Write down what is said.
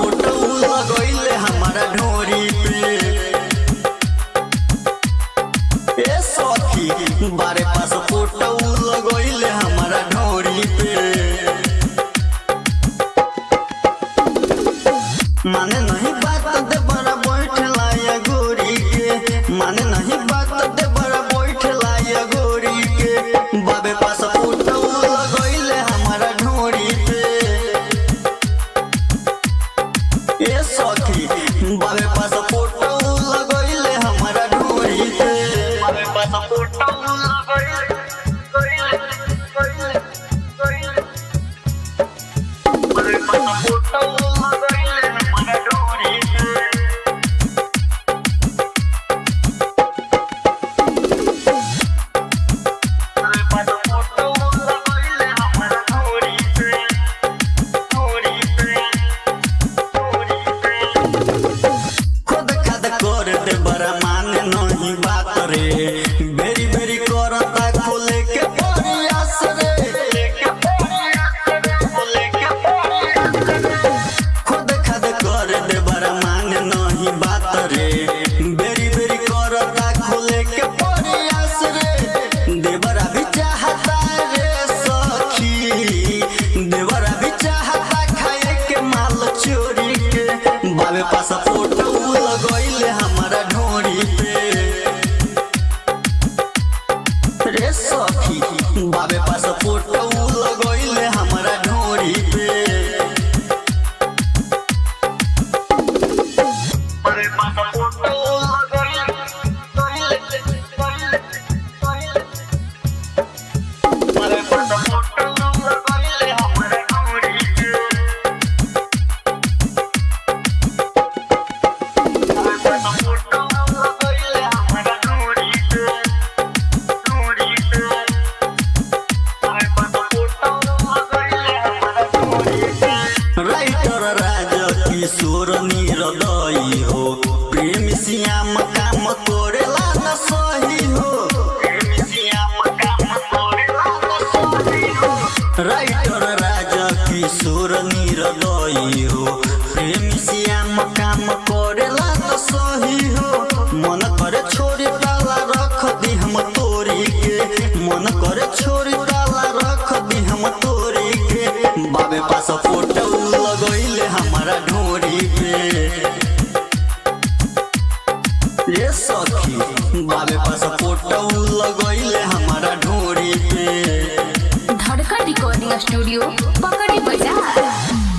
Photo लगोइले हमारा ढोरी पे। बारे पास फ़ोटो लगोइले हमारा ढोरी पे। माने नहीं बात दे बड़ा बैठला या गोरी के। माने नहीं बात बाबे किशोर निरदई हो प्रेम श्याम काम करेला न सही हो राइटर राज किशोर निरदई हो प्रेम श्याम काम करेला न सही हो मन ये सखी। बाबे पास फ़ोटो लगैले हमारा ढोरी पे धड़कन रिकॉर्डिंग स्टूडियो पकड़ी बाज़ार।